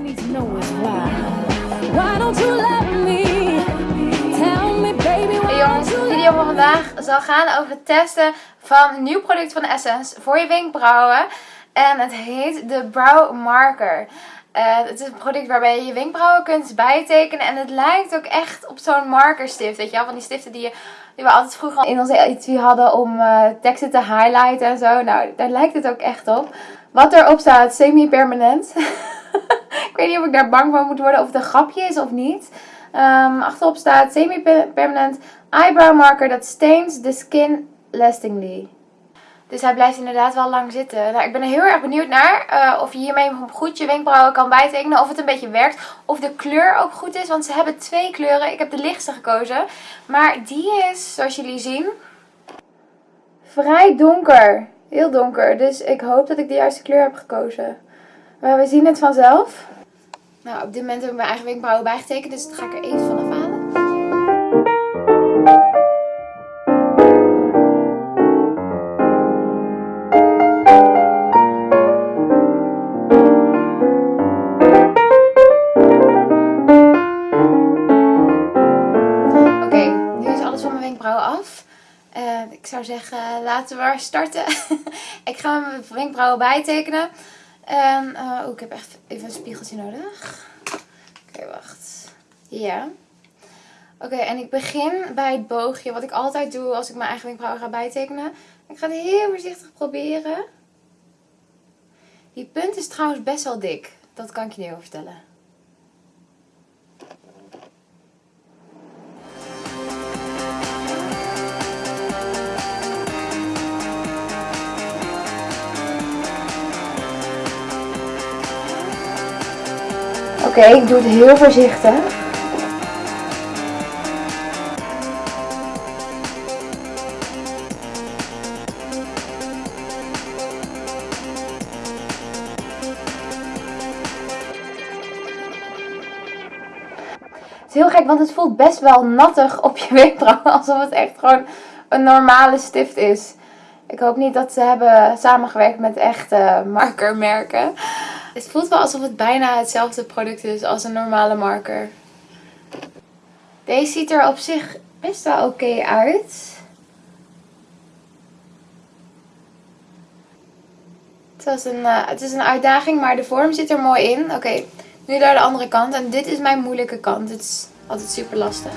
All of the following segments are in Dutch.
Need to know is why. Why don't you let me? Tell me, baby, why Hey jongens, de video van vandaag zal gaan over het testen van een nieuw product van Essence voor je wenkbrauwen. En het heet de Brow Marker. Eh, het is een product waarbij je je wenkbrauwen kunt bijtekenen. En het lijkt ook echt op zo'n markerstift. Weet je wel? Van die stiften die, je, die we altijd vroeger in onze etui hadden om eh, teksten te highlighten en zo. Nou, daar lijkt het ook echt op. Wat erop staat, semi-permanent. weet niet of ik daar bang van moet worden of het een grapje is of niet. Ehm, achterop staat semi-permanent eyebrow marker that stains the skin lastingly. Dus hij blijft inderdaad wel lang zitten. Nou, ik ben er heel erg benieuwd naar uh, of je hiermee goed je wenkbrauwen kan bijtekenen. Of het een beetje werkt. Of de kleur ook goed is. Want ze hebben twee kleuren. Ik heb de lichtste gekozen. Maar die is, zoals jullie zien, vrij donker. Heel donker. Dus ik hoop dat ik de juiste kleur heb gekozen. Maar we zien het vanzelf. Nou, op dit moment heb ik mijn eigen wenkbrauwen bijgetekend. Dus dat ga ik er even vanaf halen. af. Uh, ik zou zeggen, laten we starten. ik ga mijn wenkbrauwen bijtekenen. En, uh, ik heb echt even een spiegeltje nodig. Oké, wacht. Ja. Oké, en ik begin bij het boogje. Wat ik altijd doe als ik mijn eigen wenkbrauwen ga bijtekenen. Ik ga het heel voorzichtig proberen. Die punt is trouwens best wel dik. Dat kan ik je niet over vertellen. Oké, ik doe het heel voorzichtig. Het is heel gek, want het voelt best wel nattig op je wenkbrauwen. Alsof het echt gewoon een normale stift is. Ik hoop niet dat ze hebben samengewerkt met echte markermerken. Het voelt wel alsof het bijna hetzelfde product is als een normale marker. Deze ziet er op zich best wel oké uit. Het, was een, uh, het is een uitdaging, maar de vorm zit er mooi in. Oké, nu naar de andere kant. En dit is mijn moeilijke kant. Het is altijd super lastig.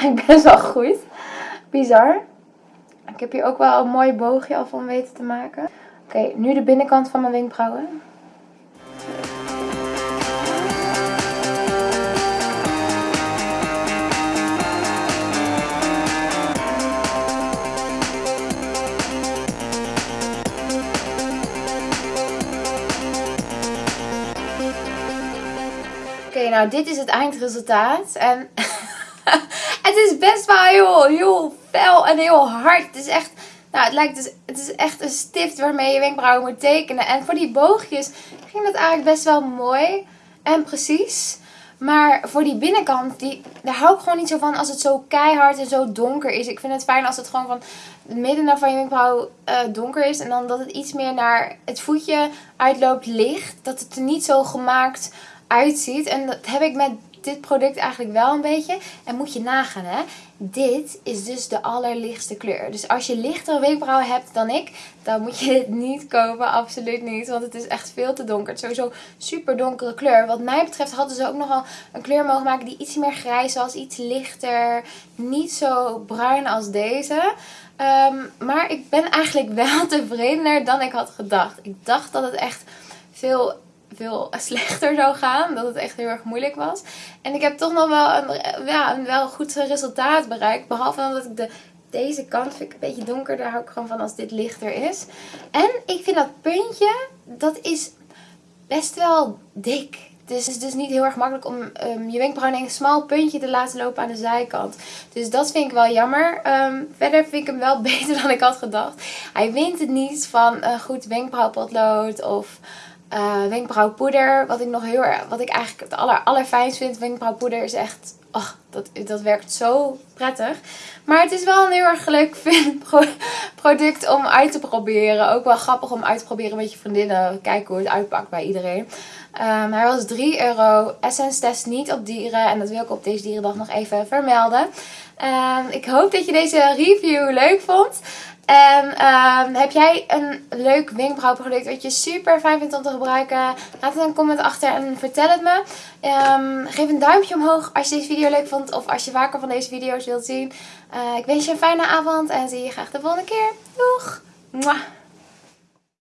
Eigenlijk best wel goed. Bizar. Ik heb hier ook wel een mooi boogje al van weten te maken. Oké, nu de binnenkant van mijn wenkbrauwen. Oké, nou dit is het eindresultaat. En het is best wel heel, heel fel en heel hard. Het is echt, nou het lijkt dus, het is echt een stift waarmee je wenkbrauwen moet tekenen. En voor die boogjes ging dat eigenlijk best wel mooi en precies. Maar voor die binnenkant, die, daar hou ik gewoon niet zo van als het zo keihard en zo donker is. Ik vind het fijn als het gewoon van het midden van je wenkbrauw uh, donker is. En dan dat het iets meer naar het voetje uitloopt licht. Dat het er niet zo gemaakt uitziet. En dat heb ik met dit product eigenlijk wel een beetje. En moet je nagaan hè. Dit is dus de allerlichtste kleur. Dus als je lichtere wenkbrauwen hebt dan ik. Dan moet je dit niet kopen. Absoluut niet. Want het is echt veel te donker. Het is sowieso super donkere kleur. Wat mij betreft hadden ze ook nogal een kleur mogen maken die iets meer grijs was. Iets lichter. Niet zo bruin als deze. Um, maar ik ben eigenlijk wel tevredener dan ik had gedacht. Ik dacht dat het echt veel veel slechter zou gaan. Dat het echt heel erg moeilijk was. En ik heb toch nog wel een, ja, een wel goed resultaat bereikt. Behalve dat ik de, deze kant vind ik een beetje donker. Daar hou ik gewoon van als dit lichter is. En ik vind dat puntje, dat is best wel dik. Dus het is dus niet heel erg makkelijk om um, je wenkbrauw in een smal puntje te laten lopen aan de zijkant. Dus dat vind ik wel jammer. Um, verder vind ik hem wel beter dan ik had gedacht. Hij wint het niet van een goed wenkbrauwpotlood of eh, wenkbrauwpoeder. Wat ik nog heel erg, wat ik eigenlijk het aller, allerfijnst vind. Wenkbrauwpoeder is echt, oh, dat, dat werkt zo prettig. Maar het is wel een heel erg leuk product om uit te proberen. Ook wel grappig om uit te proberen met je vriendinnen. Kijken hoe het uitpakt bij iedereen. Um, hij was 3 euro. Essence test niet op dieren. En dat wil ik op deze dierendag nog even vermelden. Um, ik hoop dat je deze review leuk vond. En um, heb jij een leuk wenkbrauwproduct wat je super fijn vindt om te gebruiken? Laat het een comment achter en vertel het me. Um, geef een duimpje omhoog als je deze video leuk vond of als je vaker van deze video's wilt zien. Uh, ik wens je een fijne avond en zie je graag de volgende keer. Doeg! Mwah.